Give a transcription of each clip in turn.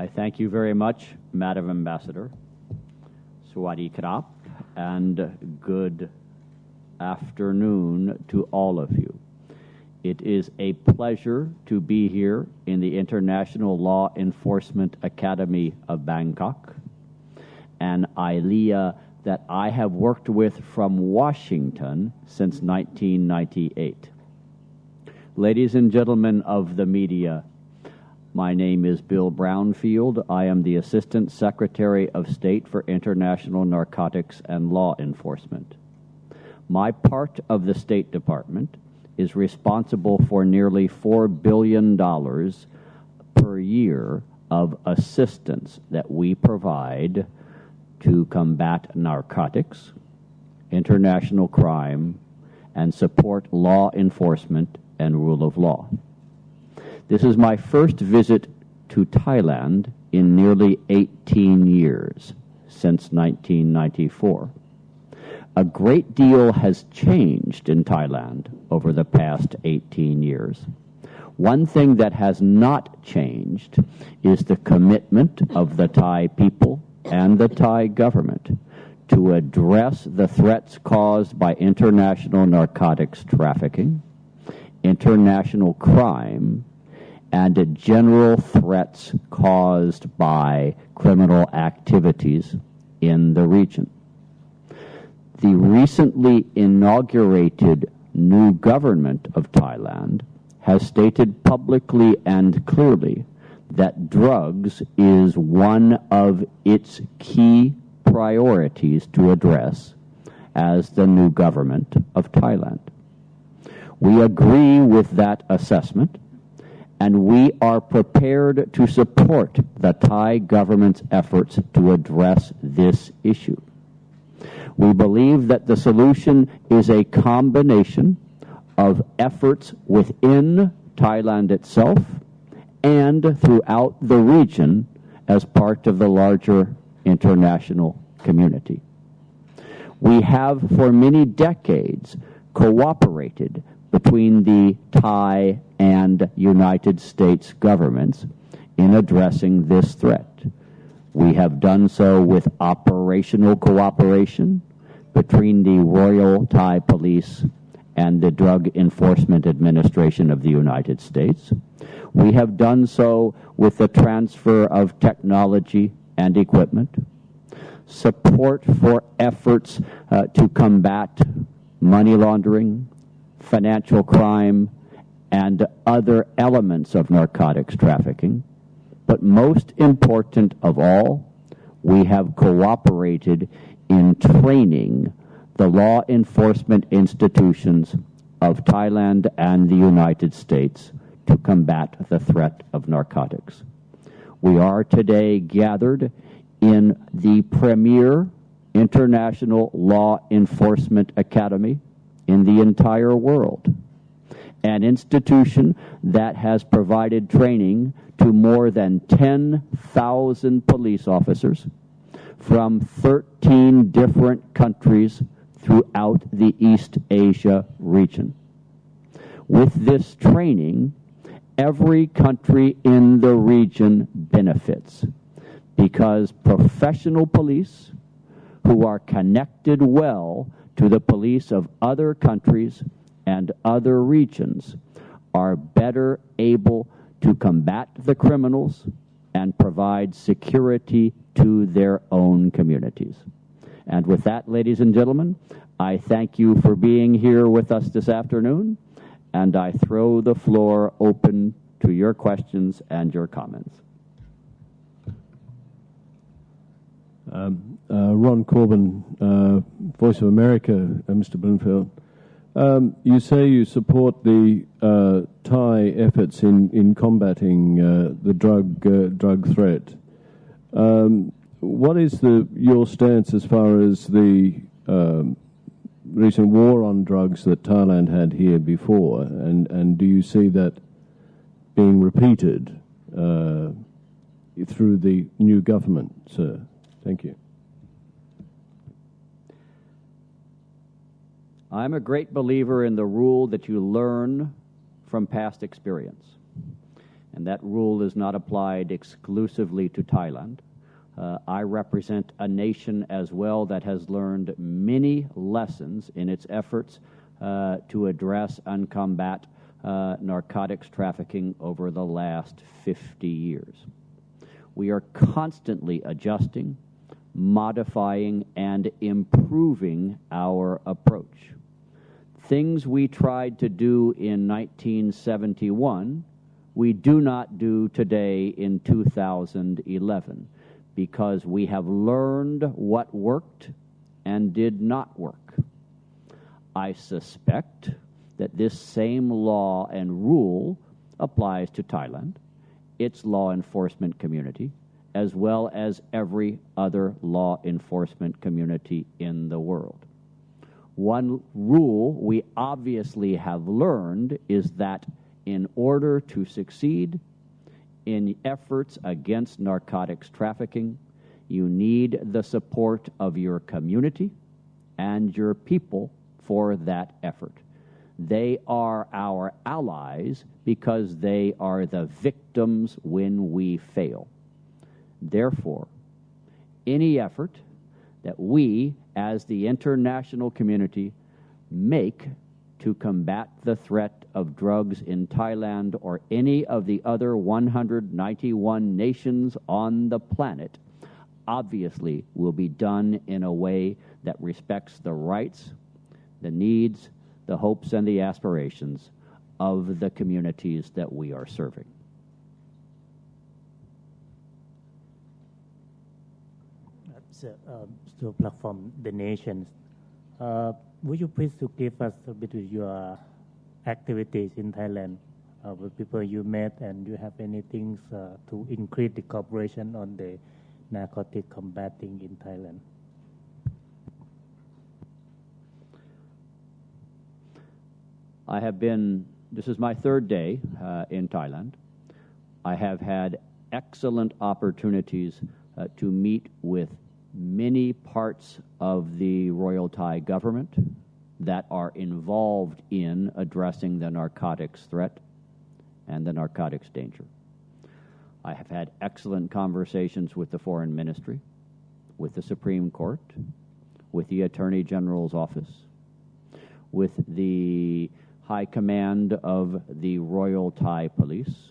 I thank you very much, Madam Ambassador. Swati Krap, and good afternoon to all of you. It is a pleasure to be here in the International Law Enforcement Academy of Bangkok, an ILEA that I have worked with from Washington since 1998. Ladies and gentlemen of the media, my name is Bill Brownfield. I am the Assistant Secretary of State for International Narcotics and Law Enforcement. My part of the State Department is responsible for nearly $4 billion per year of assistance that we provide to combat narcotics, international crime, and support law enforcement and rule of law. This is my first visit to Thailand in nearly 18 years, since 1994. A great deal has changed in Thailand over the past 18 years. One thing that has not changed is the commitment of the Thai people and the Thai government to address the threats caused by international narcotics trafficking, international crime, and general threats caused by criminal activities in the region. The recently inaugurated new government of Thailand has stated publicly and clearly that drugs is one of its key priorities to address as the new government of Thailand. We agree with that assessment and we are prepared to support the Thai government's efforts to address this issue. We believe that the solution is a combination of efforts within Thailand itself and throughout the region as part of the larger international community. We have for many decades cooperated between the Thai and United States governments in addressing this threat. We have done so with operational cooperation between the Royal Thai Police and the Drug Enforcement Administration of the United States. We have done so with the transfer of technology and equipment, support for efforts uh, to combat money laundering, financial crime, and other elements of narcotics trafficking. But most important of all, we have cooperated in training the law enforcement institutions of Thailand and the United States to combat the threat of narcotics. We are today gathered in the premier International Law Enforcement Academy in the entire world, an institution that has provided training to more than 10,000 police officers from 13 different countries throughout the East Asia region. With this training, every country in the region benefits because professional police who are connected well to the police of other countries and other regions are better able to combat the criminals and provide security to their own communities. And with that, ladies and gentlemen, I thank you for being here with us this afternoon, and I throw the floor open to your questions and your comments. Um, uh, Ron Corben, uh, Voice of America, uh, Mr. Bloomfield. Um, you say you support the uh, Thai efforts in, in combating uh, the drug uh, drug threat. Um, what is the your stance as far as the um, recent war on drugs that Thailand had here before, and and do you see that being repeated through the new government, sir? Thank you. I'm a great believer in the rule that you learn from past experience. and that rule is not applied exclusively to Thailand. Uh, I represent a nation as well that has learned many lessons in its efforts uh, to address and combat uh, narcotics trafficking over the last 50 years. We are constantly adjusting, modifying, and improving our approach. Things we tried to do in 1971, we do not do today in 2011 because we have learned what worked and did not work. I suspect that this same law and rule applies to Thailand, its law enforcement community, as well as every other law enforcement community in the world. One rule we obviously have learned is that in order to succeed in efforts against narcotics trafficking, you need the support of your community and your people for that effort. They are our allies because they are the victims when we fail. Therefore, any effort that we, as the international community, make to combat the threat of drugs in Thailand or any of the other 191 nations on the planet obviously will be done in a way that respects the rights, the needs, the hopes, and the aspirations of the communities that we are serving. So, uh, so platform the nations. Uh, would you please to give us a bit of your activities in Thailand uh, with people you met and you have any things uh, to increase the cooperation on the narcotic combating in Thailand? I have been, this is my third day uh, in Thailand. I have had excellent opportunities uh, to meet with many parts of the Royal Thai government that are involved in addressing the narcotics threat and the narcotics danger. I have had excellent conversations with the Foreign Ministry, with the Supreme Court, with the Attorney General's office, with the High Command of the Royal Thai Police.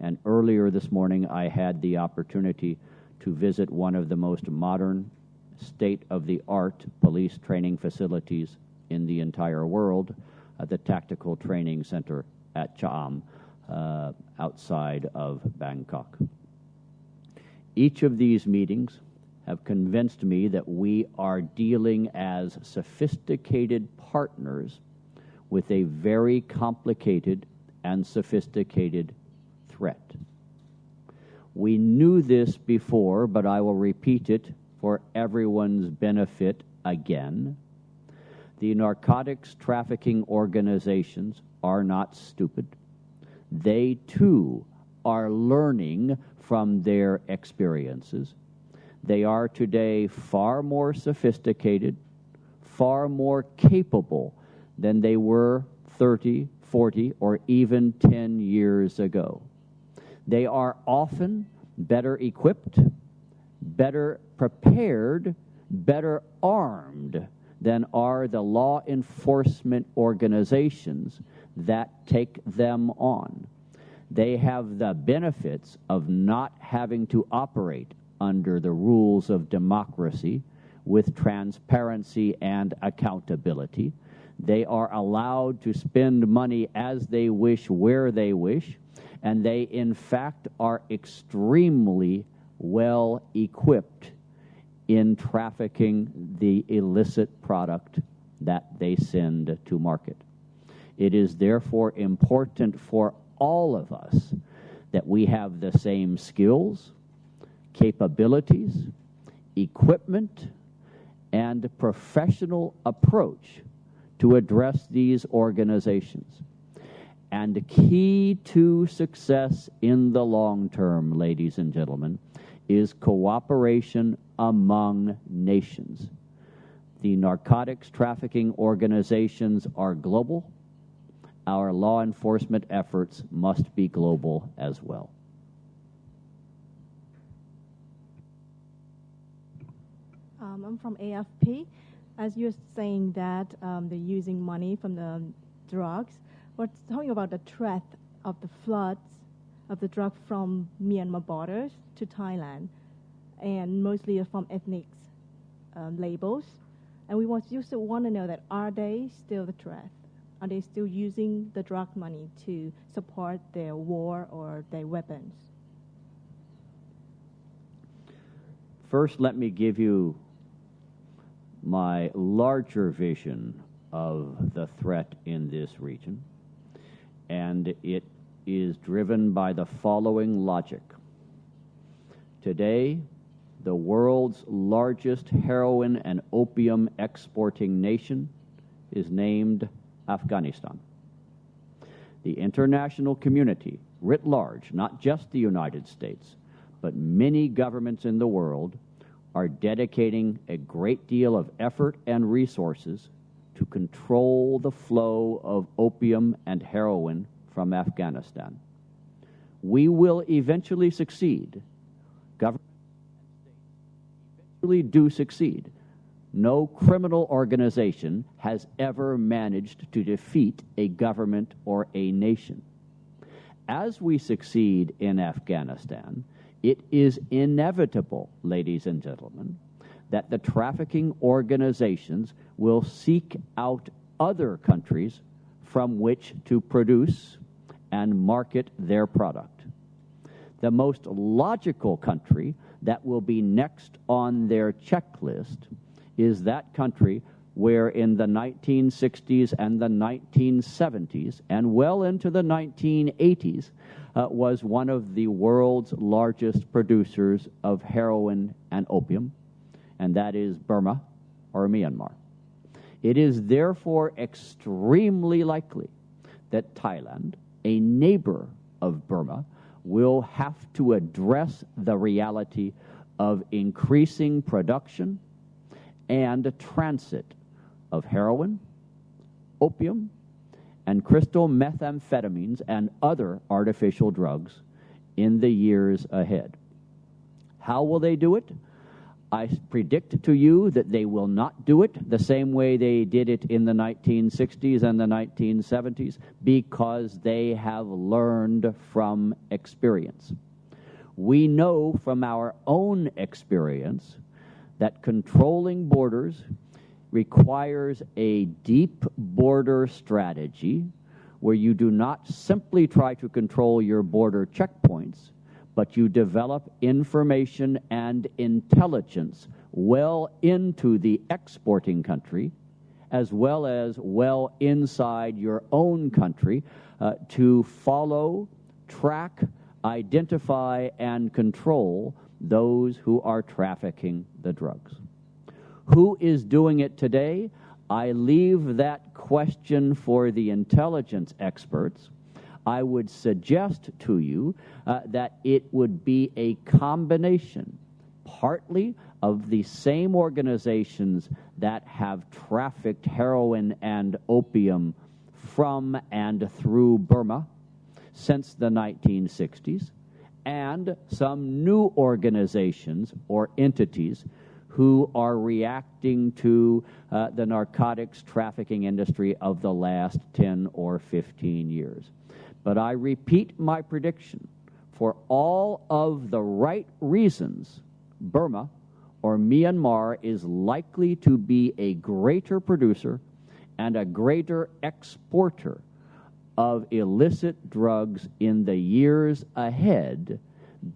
And earlier this morning, I had the opportunity to visit one of the most modern, state of the art police training facilities in the entire world, uh, the Tactical Training Center at Cham, uh, outside of Bangkok. Each of these meetings have convinced me that we are dealing as sophisticated partners with a very complicated and sophisticated threat. We knew this before, but I will repeat it for everyone's benefit again. The narcotics trafficking organizations are not stupid. They too are learning from their experiences. They are today far more sophisticated, far more capable than they were 30, 40, or even 10 years ago. They are often better equipped, better prepared, better armed than are the law enforcement organizations that take them on. They have the benefits of not having to operate under the rules of democracy with transparency and accountability. They are allowed to spend money as they wish, where they wish and they, in fact, are extremely well equipped in trafficking the illicit product that they send to market. It is therefore important for all of us that we have the same skills, capabilities, equipment, and professional approach to address these organizations. And the key to success in the long term, ladies and gentlemen, is cooperation among nations. The narcotics trafficking organizations are global. our law enforcement efforts must be global as well. Um, I'm from AFP. As you're saying that um, they're using money from the drugs, we're talking about the threat of the floods of the drug from Myanmar borders to Thailand, and mostly from ethnic um, labels. And we want, just want to know that are they still the threat? Are they still using the drug money to support their war or their weapons? First, let me give you my larger vision of the threat in this region, and it is driven by the following logic. Today, the world's largest heroin and opium exporting nation is named Afghanistan. The international community, writ large, not just the United States, but many governments in the world, are dedicating a great deal of effort and resources to control the flow of opium and heroin from Afghanistan. We will eventually succeed. Governments eventually do succeed. No criminal organization has ever managed to defeat a government or a nation. As we succeed in Afghanistan, it is inevitable, ladies and gentlemen, that the trafficking organizations will seek out other countries from which to produce and market their product. The most logical country that will be next on their checklist is that country where in the 1960s and the 1970s and well into the 1980s uh, was one of the world's largest producers of heroin and opium, and that is Burma or Myanmar. It is therefore extremely likely that Thailand, a neighbor of Burma, will have to address the reality of increasing production and transit of heroin, opium, and crystal methamphetamines and other artificial drugs in the years ahead. How will they do it? I predict to you that they will not do it the same way they did it in the 1960s and the 1970s because they have learned from experience. We know from our own experience that controlling borders requires a deep border strategy where you do not simply try to control your border checkpoints, but you develop information and intelligence well into the exporting country as well as well inside your own country uh, to follow, track, identify, and control those who are trafficking the drugs. Who is doing it today? I leave that question for the intelligence experts. I would suggest to you uh, that it would be a combination, partly of the same organizations that have trafficked heroin and opium from and through Burma since the 1960s, and some new organizations or entities who are reacting to uh, the narcotics trafficking industry of the last 10 or 15 years. But I repeat my prediction. For all of the right reasons, Burma or Myanmar is likely to be a greater producer and a greater exporter of illicit drugs in the years ahead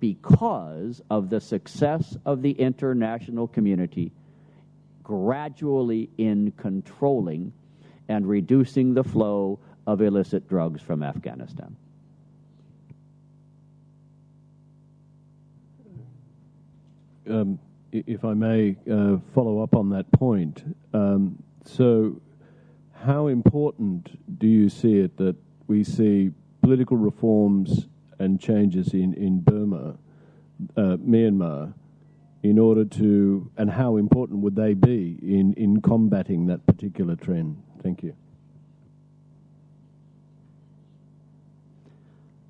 because of the success of the international community gradually in controlling and reducing the flow of illicit drugs from Afghanistan. Um, if I may uh, follow up on that point, um, so how important do you see it that we see political reforms and changes in, in Burma, uh, Myanmar, in order to, and how important would they be in, in combating that particular trend? Thank you.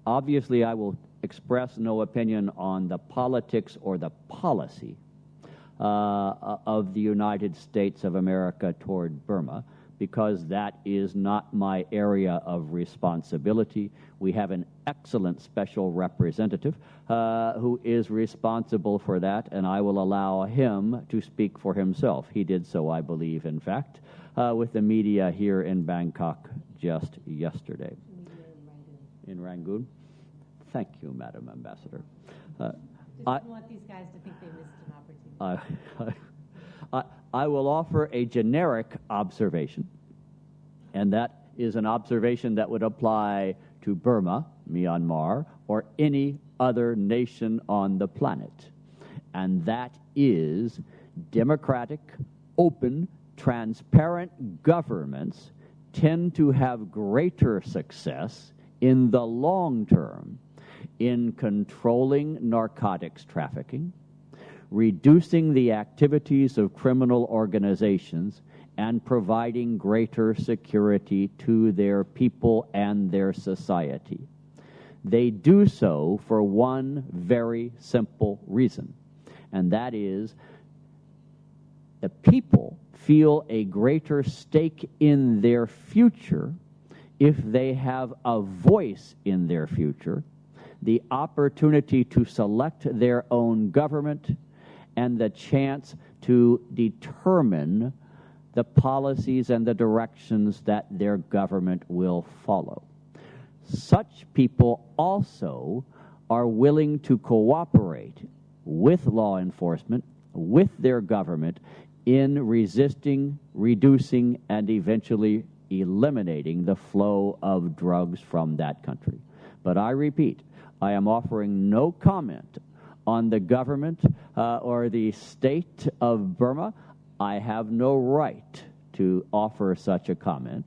Obviously, I will express no opinion on the politics or the policy uh, of the United States of America toward Burma because that is not my area of responsibility. We have an excellent special representative uh, who is responsible for that, and I will allow him to speak for himself. He did so, I believe, in fact, uh, with the media here in Bangkok just yesterday. In Rangoon. Thank you, Madam Ambassador. Uh, I want these guys to think they missed an opportunity. I, I will offer a generic observation, and that is an observation that would apply to Burma, Myanmar, or any other nation on the planet. And that is democratic, open, transparent governments tend to have greater success in the long term in controlling narcotics trafficking, reducing the activities of criminal organizations, and providing greater security to their people and their society. They do so for one very simple reason, and that is the people feel a greater stake in their future if they have a voice in their future, the opportunity to select their own government, and the chance to determine the policies and the directions that their government will follow. Such people also are willing to cooperate with law enforcement, with their government, in resisting, reducing, and eventually eliminating the flow of drugs from that country. But I repeat, I am offering no comment on the government uh, or the state of Burma. I have no right to offer such a comment.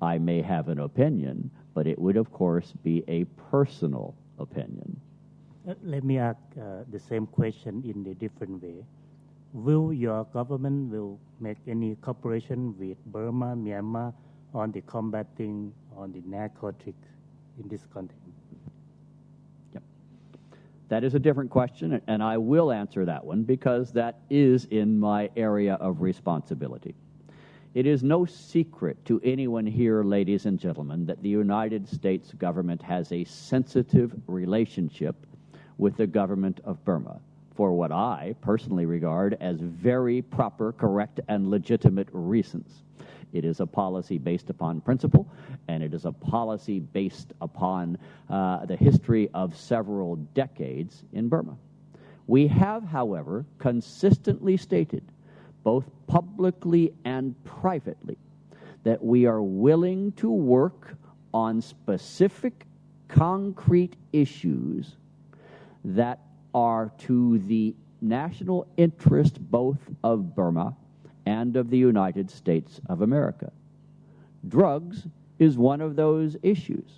I may have an opinion, but it would, of course, be a personal opinion. Uh, let me ask uh, the same question in a different way. Will your government will make any cooperation with Burma, Myanmar, on the combating on the narcotic in this context? Yep. That is a different question, and I will answer that one because that is in my area of responsibility. It is no secret to anyone here, ladies and gentlemen, that the United States government has a sensitive relationship with the government of Burma for what I personally regard as very proper, correct, and legitimate reasons. It is a policy based upon principle, and it is a policy based upon uh, the history of several decades in Burma. We have, however, consistently stated, both publicly and privately, that we are willing to work on specific, concrete issues that are to the national interest both of Burma and of the United States of America. Drugs is one of those issues.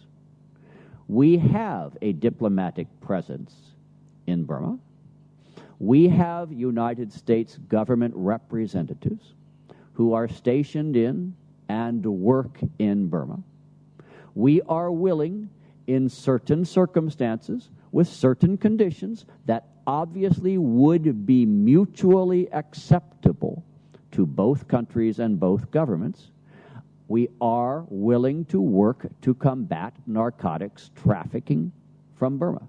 We have a diplomatic presence in Burma. We have United States government representatives who are stationed in and work in Burma. We are willing, in certain circumstances, with certain conditions that obviously would be mutually acceptable to both countries and both governments, we are willing to work to combat narcotics trafficking from Burma.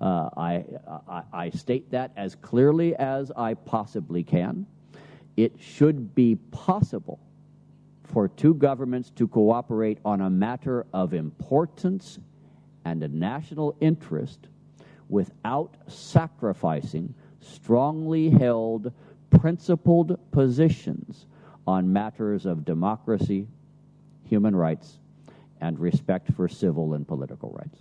Uh, I, I, I state that as clearly as I possibly can. It should be possible for two governments to cooperate on a matter of importance and a national interest without sacrificing strongly held principled positions on matters of democracy, human rights, and respect for civil and political rights.